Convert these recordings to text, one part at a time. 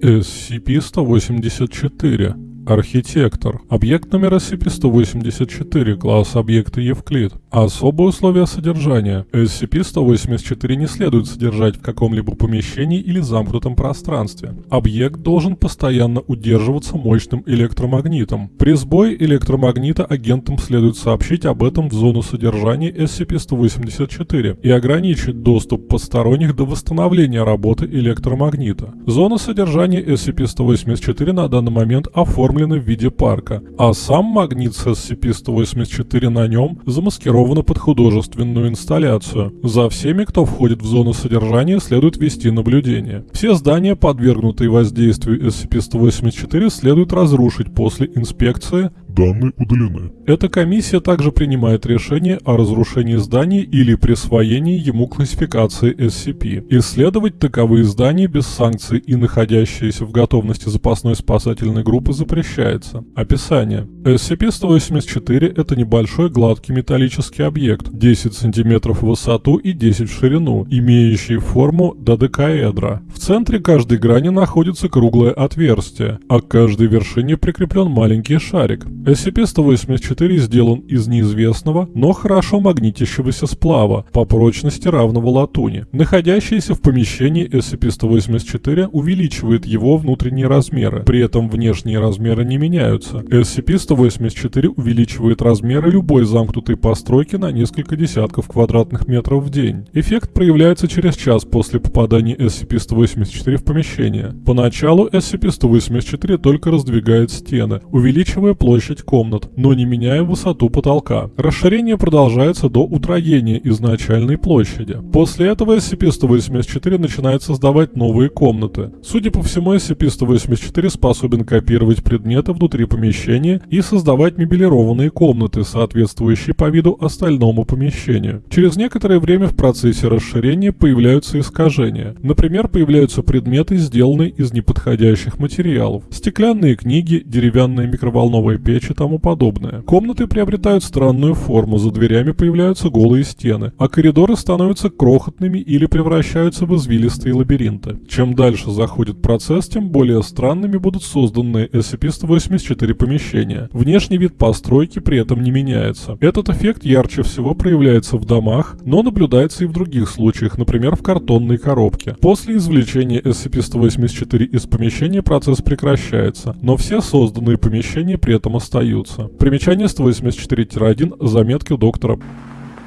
SCP-184 Архитектор. Объект номер SCP-184, класс объекта Евклид. Особые условия содержания. SCP-184 не следует содержать в каком-либо помещении или замкнутом пространстве. Объект должен постоянно удерживаться мощным электромагнитом. При сбое электромагнита агентам следует сообщить об этом в зону содержания SCP-184 и ограничить доступ посторонних до восстановления работы электромагнита. Зона содержания SCP-184 на данный момент оформлена оформлены в виде парка, а сам магнит с SCP-184 на нем замаскирован под художественную инсталляцию. За всеми, кто входит в зону содержания, следует вести наблюдение. Все здания, подвергнутые воздействию SCP-184, следует разрушить после инспекции Данные удалены. Эта комиссия также принимает решение о разрушении зданий или присвоении ему классификации SCP. Исследовать таковые здания без санкций и находящиеся в готовности запасной спасательной группы запрещается. Описание. SCP-184 – это небольшой гладкий металлический объект, 10 см в высоту и 10 в ширину, имеющий форму додекаэдра. В центре каждой грани находится круглое отверстие, а к каждой вершине прикреплен маленький шарик. SCP-184 сделан из неизвестного, но хорошо магнитящегося сплава, по прочности равного латуни. Находящийся в помещении SCP-184 увеличивает его внутренние размеры, при этом внешние размеры не меняются. SCP-184 увеличивает размеры любой замкнутой постройки на несколько десятков квадратных метров в день. Эффект проявляется через час после попадания SCP-184 в помещение. Поначалу SCP-184 только раздвигает стены, увеличивая площадь 10 комнат, но не меняя высоту потолка. Расширение продолжается до утроения изначальной площади. После этого SCP-184 начинает создавать новые комнаты. Судя по всему, SCP-184 способен копировать предметы внутри помещения и создавать мебелированные комнаты, соответствующие по виду остальному помещению. Через некоторое время в процессе расширения появляются искажения. Например, появляются предметы, сделанные из неподходящих материалов. Стеклянные книги, деревянная микроволновая печь и тому подобное. Комнаты приобретают странную форму, за дверями появляются голые стены, а коридоры становятся крохотными или превращаются в извилистые лабиринты. Чем дальше заходит процесс, тем более странными будут созданные SCP-184 помещения. Внешний вид постройки при этом не меняется. Этот эффект ярче всего проявляется в домах, но наблюдается и в других случаях, например, в картонной коробке. После извлечения SCP-184 из помещения процесс прекращается, но все созданные помещения при этом остаются остаются. Примечание 184-1, заметки доктора.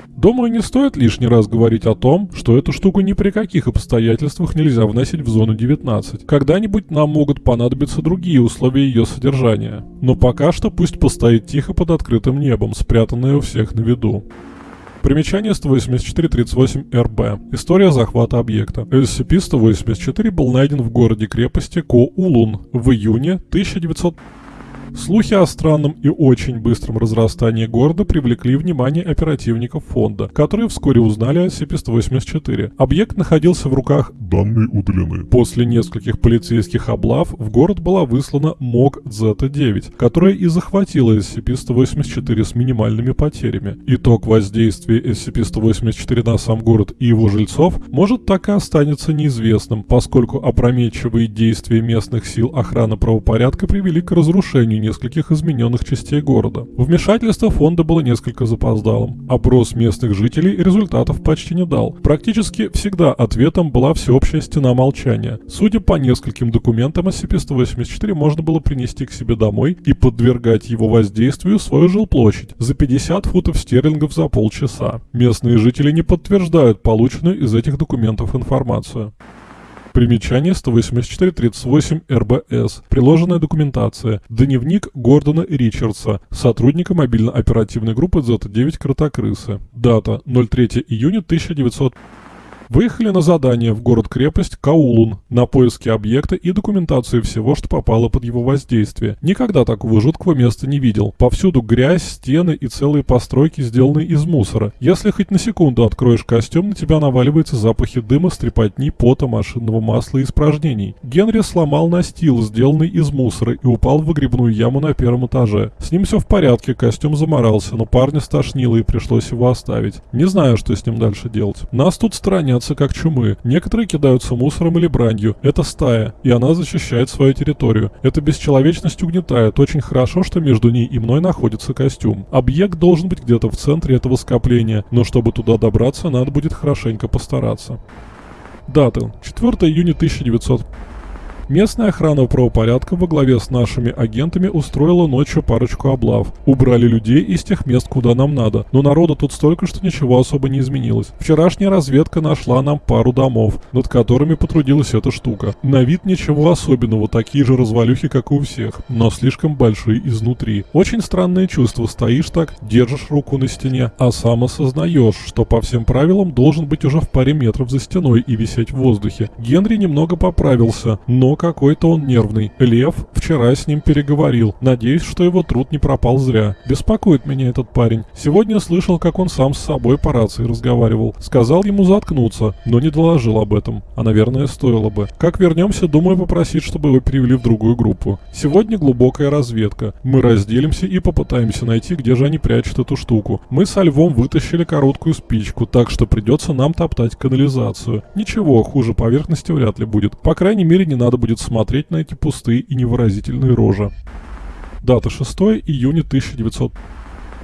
Думаю, не стоит лишний раз говорить о том, что эту штуку ни при каких обстоятельствах нельзя вносить в зону 19. Когда-нибудь нам могут понадобиться другие условия ее содержания. Но пока что пусть постоит тихо под открытым небом, спрятанное у всех на виду. Примечание 18438-РБ. История захвата объекта. SCP-184 был найден в городе-крепости Ко-Улун в июне 1900... Слухи о странном и очень быстром разрастании города привлекли внимание оперативников фонда, которые вскоре узнали о SCP-184. Объект находился в руках Данные удалены. После нескольких полицейских облав в город была выслана МОК Зета-9, которая и захватила SCP-184 с минимальными потерями. Итог воздействия SCP-184 на сам город и его жильцов может так и останется неизвестным, поскольку опрометчивые действия местных сил охраны правопорядка привели к разрушению нескольких измененных частей города. Вмешательство фонда было несколько запоздалым. Опрос местных жителей результатов почти не дал. Практически всегда ответом была всеобщая стена молчания. Судя по нескольким документам, SCP-184 можно было принести к себе домой и подвергать его воздействию свою жилплощадь за 50 футов стерлингов за полчаса. Местные жители не подтверждают полученную из этих документов информацию. Примечание 18438 РБС. Приложенная документация. Дневник Гордона Ричардса, сотрудника мобильно-оперативной группы Z9 Кротокрысы. Дата 03 июня 1900 выехали на задание в город-крепость Каулун на поиски объекта и документацию всего, что попало под его воздействие. Никогда такого жуткого места не видел. Повсюду грязь, стены и целые постройки, сделанные из мусора. Если хоть на секунду откроешь костюм, на тебя наваливаются запахи дыма, стрепотни, пота, машинного масла и испражнений. Генри сломал настил, сделанный из мусора, и упал в выгребную яму на первом этаже. С ним все в порядке, костюм заморался, но парня стошнило и пришлось его оставить. Не знаю, что с ним дальше делать. Нас тут сторонят боятся как чумы. Некоторые кидаются мусором или бранью. Это стая, и она защищает свою территорию. Эта бесчеловечность угнетает. Очень хорошо, что между ней и мной находится костюм. Объект должен быть где-то в центре этого скопления, но чтобы туда добраться, надо будет хорошенько постараться. Дата. 4 июня 1900. Местная охрана правопорядка во главе с нашими агентами устроила ночью парочку облав. Убрали людей из тех мест, куда нам надо. Но народу тут столько, что ничего особо не изменилось. Вчерашняя разведка нашла нам пару домов, над которыми потрудилась эта штука. На вид ничего особенного, такие же развалюхи, как и у всех, но слишком большие изнутри. Очень странное чувство, стоишь так, держишь руку на стене, а сам осознаешь, что по всем правилам должен быть уже в паре метров за стеной и висеть в воздухе. Генри немного поправился, но какой-то он нервный. Лев вчера с ним переговорил. Надеюсь, что его труд не пропал зря. Беспокоит меня этот парень. Сегодня слышал, как он сам с собой по рации разговаривал. Сказал ему заткнуться, но не доложил об этом. А, наверное, стоило бы. Как вернемся, думаю попросить, чтобы его перевели в другую группу. Сегодня глубокая разведка. Мы разделимся и попытаемся найти, где же они прячут эту штуку. Мы со львом вытащили короткую спичку, так что придется нам топтать канализацию. Ничего, хуже поверхности вряд ли будет. По крайней мере, не надо будет будет смотреть на эти пустые и невыразительные рожи. Дата 6 июня 1900.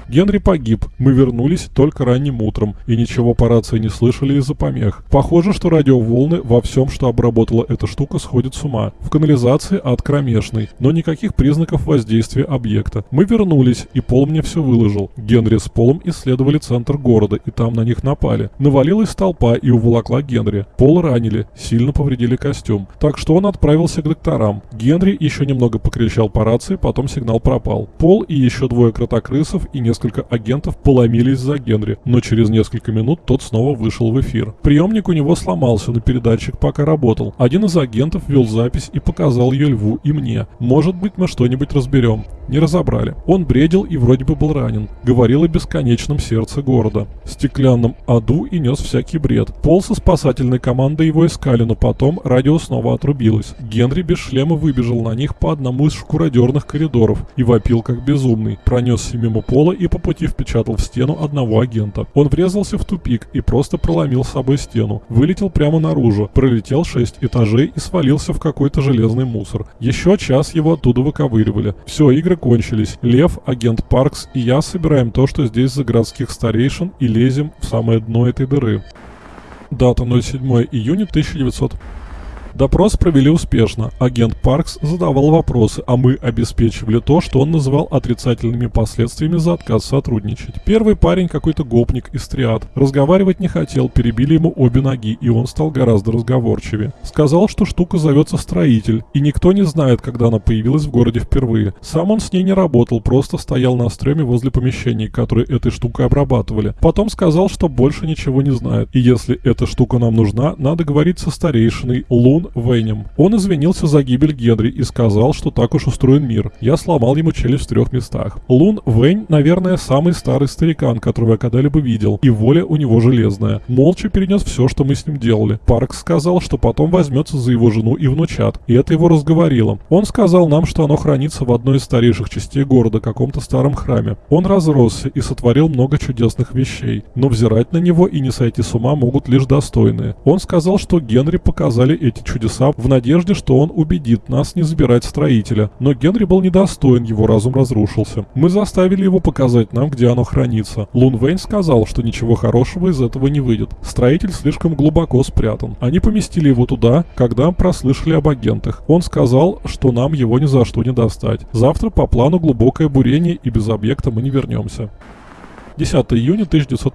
Генри погиб. Мы вернулись только ранним утром и ничего по рации не слышали из-за помех. Похоже, что радиоволны во всем, что обработала эта штука, сходят с ума. В канализации ад кромешный, но никаких признаков воздействия объекта. Мы вернулись, и Пол мне все выложил. Генри с Полом исследовали центр города, и там на них напали. Навалилась толпа и уволокла Генри. Пол ранили, сильно повредили костюм. Так что он отправился к докторам. Генри еще немного покричал по рации, потом сигнал пропал. Пол и еще двое кротокрысов и несколько несколько агентов поломились за Генри, но через несколько минут тот снова вышел в эфир. Приемник у него сломался, но передатчик пока работал. Один из агентов вел запись и показал ее Льву и мне. Может быть мы что-нибудь разберем. Не разобрали. Он бредил и вроде бы был ранен. Говорил о бесконечном сердце города. Стеклянном аду и нес всякий бред. Пол со спасательной командой его искали, но потом радио снова отрубилось. Генри без шлема выбежал на них по одному из шкуродерных коридоров и вопил как безумный. Пронесся мимо пола и по пути впечатал в стену одного агента. Он врезался в тупик и просто проломил с собой стену. Вылетел прямо наружу, пролетел шесть этажей и свалился в какой-то железный мусор. Еще час его оттуда выковыривали. Все, игры кончились. Лев, агент Паркс и я собираем то, что здесь за городских старейшин и лезем в самое дно этой дыры. Дата 07 июня 1900. Допрос провели успешно. Агент Паркс задавал вопросы, а мы обеспечивали то, что он называл отрицательными последствиями за отказ сотрудничать. Первый парень какой-то гопник из триад. Разговаривать не хотел, перебили ему обе ноги, и он стал гораздо разговорчивее. Сказал, что штука зовется Строитель, и никто не знает, когда она появилась в городе впервые. Сам он с ней не работал, просто стоял на стреме возле помещений, которые этой штукой обрабатывали. Потом сказал, что больше ничего не знает, и если эта штука нам нужна, надо говорить со старейшиной Лун Вейнем. Он извинился за гибель Генри и сказал, что так уж устроен мир. Я сломал ему челюсть в трех местах. Лун Вейн, наверное, самый старый старикан, которого я когда-либо видел, и воля у него железная. Молча перенес все, что мы с ним делали. Парк сказал, что потом возьмется за его жену и внучат, и это его разговорило. Он сказал нам, что оно хранится в одной из старейших частей города, каком-то старом храме. Он разросся и сотворил много чудесных вещей, но взирать на него и не сойти с ума могут лишь достойные. Он сказал, что Генри показали эти чудеса чудеса в надежде, что он убедит нас не забирать строителя. Но Генри был недостоин, его разум разрушился. Мы заставили его показать нам, где оно хранится. Лун Вейн сказал, что ничего хорошего из этого не выйдет. Строитель слишком глубоко спрятан. Они поместили его туда, когда прослышали об агентах. Он сказал, что нам его ни за что не достать. Завтра по плану глубокое бурение и без объекта мы не вернемся. 10 июня 1900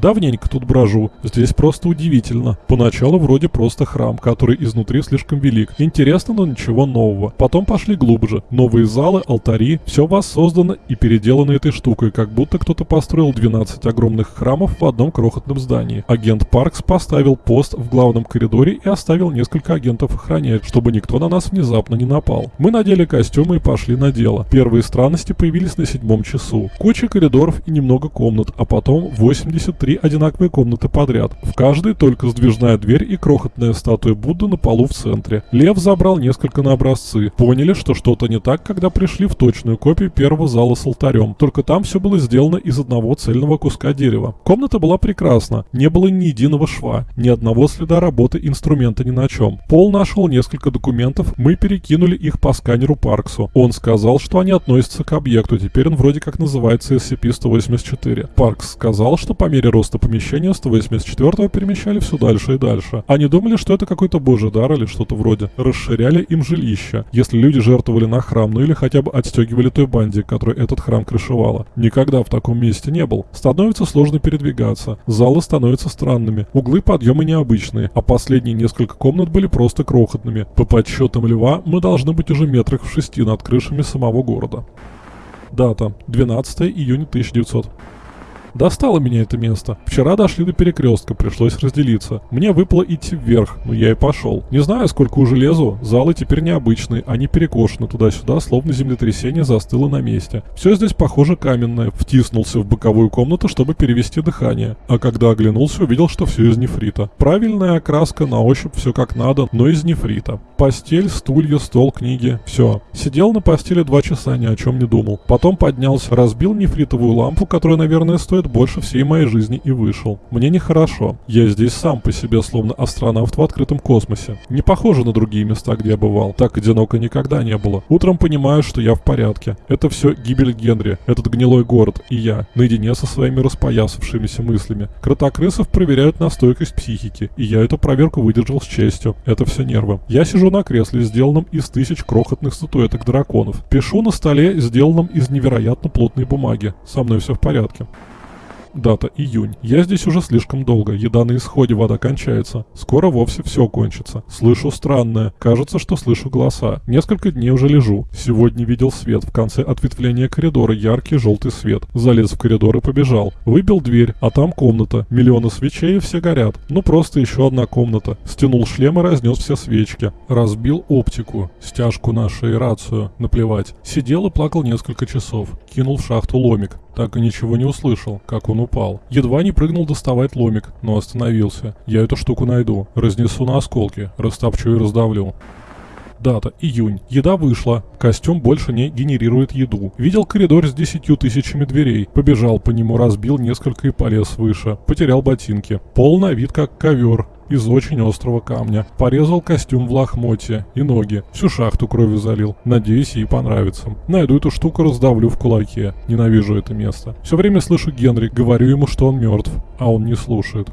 Давненько тут брожу. Здесь просто удивительно. Поначалу вроде просто храм, который изнутри слишком велик. Интересно, но ничего нового. Потом пошли глубже. Новые залы, алтари. Все воссоздано и переделано этой штукой, как будто кто-то построил 12 огромных храмов в одном крохотном здании. Агент Паркс поставил пост в главном коридоре и оставил несколько агентов охранять, чтобы никто на нас внезапно не напал. Мы надели костюмы и пошли на дело. Первые странности появились на седьмом часу. Куча коридоров и немного комнат, а потом 83 три одинаковые комнаты подряд. В каждой только сдвижная дверь и крохотная статуя Будды на полу в центре. Лев забрал несколько на образцы. Поняли, что что-то не так, когда пришли в точную копию первого зала с алтарем. Только там все было сделано из одного цельного куска дерева. Комната была прекрасна. Не было ни единого шва, ни одного следа работы инструмента ни на чем. Пол нашел несколько документов, мы перекинули их по сканеру Парксу. Он сказал, что они относятся к объекту, теперь он вроде как называется SCP-184. Паркс сказал, что по мере роста помещения 184 перемещали все дальше и дальше. Они думали, что это какой-то божий дар или что-то вроде. Расширяли им жилище, если люди жертвовали на храм, ну или хотя бы отстегивали той банде, которая этот храм крышевала. Никогда в таком месте не был. Становится сложно передвигаться, залы становятся странными, углы подъема необычные, а последние несколько комнат были просто крохотными. По подсчетам Льва, мы должны быть уже метрах в шести над крышами самого города. Дата. 12 июня 1900. Достало меня это место. Вчера дошли до перекрестка, пришлось разделиться. Мне выпало идти вверх, но я и пошел. Не знаю, сколько уже лезу, залы теперь необычные, они перекошены туда-сюда, словно землетрясение застыло на месте. Все здесь похоже каменное. Втиснулся в боковую комнату, чтобы перевести дыхание. А когда оглянулся, увидел, что все из нефрита. Правильная окраска, на ощупь все как надо, но из нефрита. Постель, стулья, стол, книги. Все. Сидел на постели два часа, ни о чем не думал. Потом поднялся, разбил нефритовую лампу, которая, наверное, стоит стоит больше всей моей жизни и вышел. Мне нехорошо. Я здесь сам по себе словно астронавт в открытом космосе. Не похоже на другие места, где я бывал. Так одиноко никогда не было. Утром понимаю, что я в порядке. Это все гибель Генри, этот гнилой город и я, наедине со своими распоясавшимися мыслями. Кротокрысов проверяют на стойкость психики, и я эту проверку выдержал с честью. Это все нервы. Я сижу на кресле, сделанном из тысяч крохотных статуэток драконов. Пишу на столе, сделанном из невероятно плотной бумаги. Со мной все в порядке. Дата июнь. Я здесь уже слишком долго. Еда на исходе, вода кончается. Скоро вовсе все кончится. Слышу странное. Кажется, что слышу голоса. Несколько дней уже лежу. Сегодня видел свет. В конце ответвления коридора яркий желтый свет. Залез в коридор и побежал. Выбил дверь, а там комната. Миллионы свечей и все горят. Ну просто еще одна комната. Стянул шлем и разнес все свечки. Разбил оптику. Стяжку на шее рацию. Наплевать. Сидел и плакал несколько часов. Кинул в шахту ломик. Так и ничего не услышал, как он упал. Едва не прыгнул доставать ломик, но остановился. Я эту штуку найду, разнесу на осколки, растопчу и раздавлю. Дата. Июнь. Еда вышла. Костюм больше не генерирует еду. Видел коридор с десятью тысячами дверей. Побежал по нему, разбил несколько и полез выше. Потерял ботинки. Пол на вид как ковер из очень острого камня. Порезал костюм в лохмотье и ноги. Всю шахту кровью залил. Надеюсь, ей понравится. Найду эту штуку, раздавлю в кулаке. Ненавижу это место. Все время слышу Генри, говорю ему, что он мертв, а он не слушает.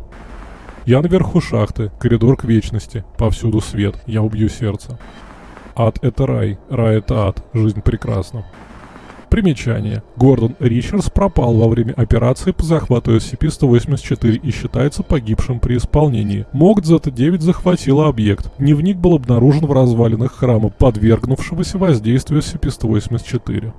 Я наверху шахты, коридор к вечности, повсюду свет, я убью сердце. Ад — это рай, рай — это ад, жизнь прекрасна. Примечание. Гордон Ричардс пропал во время операции по захвату SCP-184 и считается погибшим при исполнении. МОК Z9 захватила объект. Дневник был обнаружен в развалинах храма, подвергнувшегося воздействию SCP-184.